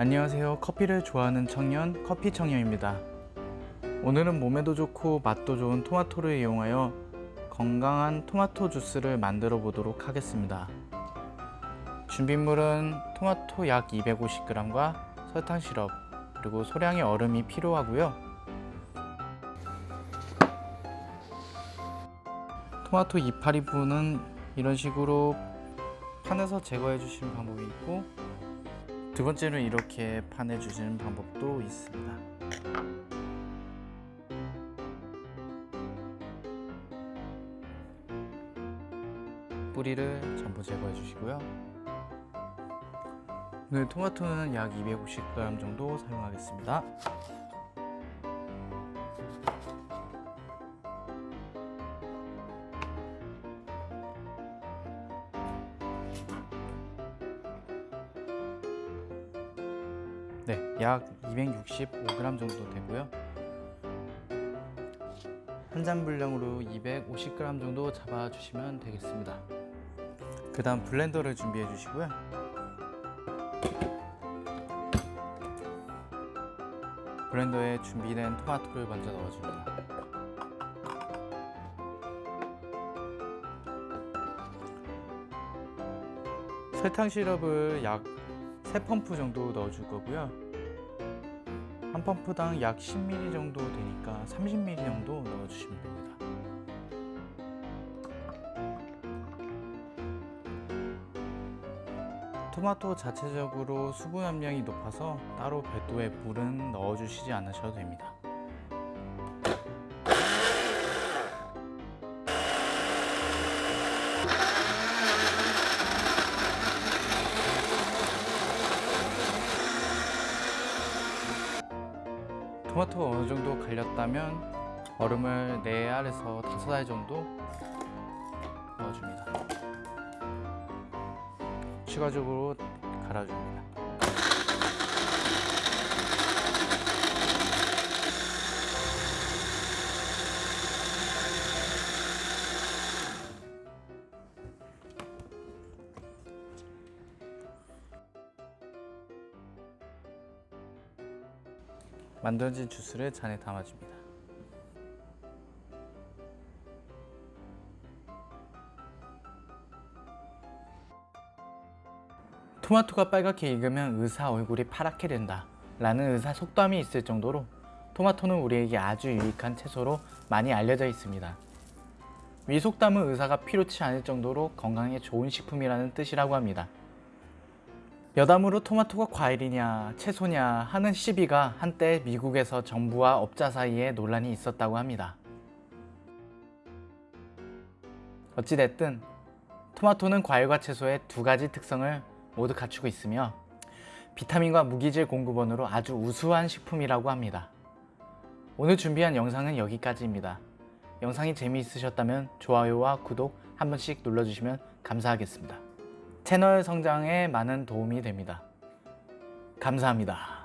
안녕하세요. 커피를 좋아하는 청년 커피 청년입니다. 오늘은 몸에도 좋고 맛도 좋은 토마토를 이용하여 건강한 토마토 주스를 만들어 보도록 하겠습니다. 준비물은 토마토 약 250g과 설탕 시럽 그리고 소량의 얼음이 필요하고요. 토마토 이파리 부분은 이런 식으로 판에서 제거해 주시는 방법이 있고 두 번째는 이렇게 파내 주시는 방법도 있습니다. 뿌리를 전부 제거해 주시고요. 오늘 토마토는 약 250g 정도 사용하겠습니다 네, 약 265g 정도 되고요. 한 잔 분량으로 250g 정도 잡아주시면 되겠습니다. 그 다음 블렌더를 준비해 주시고요. 블렌더에 준비된 토마토를 먼저 넣어줍니다. 설탕 시럽을 약 3펌프 정도 넣어줄 거고요. 한 펌프당 약 10ml 정도 되니까 30ml 정도 넣어주시면 됩니다. 토마토 자체적으로 수분 함량이 높아서 따로 별도의 물은 넣어주시지 않으셔도 됩니다 토마토가 어느 정도 갈렸다면 얼음을 4알에서 5알 정도 넣어줍니다. 추가적으로 갈아줍니다. 만들어진 주스를 잔에 담아줍니다. 토마토가 빨갛게 익으면 의사 얼굴이 파랗게 된다 라는 의사 속담이 있을 정도로 토마토는 우리에게 아주 유익한 채소로 많이 알려져 있습니다. 위 속담은 의사가 필요치 않을 정도로 건강에 좋은 식품이라는 뜻이라고 합니다. 여담으로 토마토가 과일이냐 채소냐 하는 시비가 한때 미국에서 정부와 업자 사이에 논란이 있었다고 합니다. 어찌됐든 토마토는 과일과 채소의 두 가지 특성을 모두 갖추고 있으며 비타민과 무기질 공급원으로 아주 우수한 식품이라고 합니다. 오늘 준비한 영상은 여기까지입니다. 영상이 재미있으셨다면 좋아요와 구독 한 번씩 눌러주시면 감사하겠습니다. 채널 성장에 많은 도움이 됩니다. 감사합니다.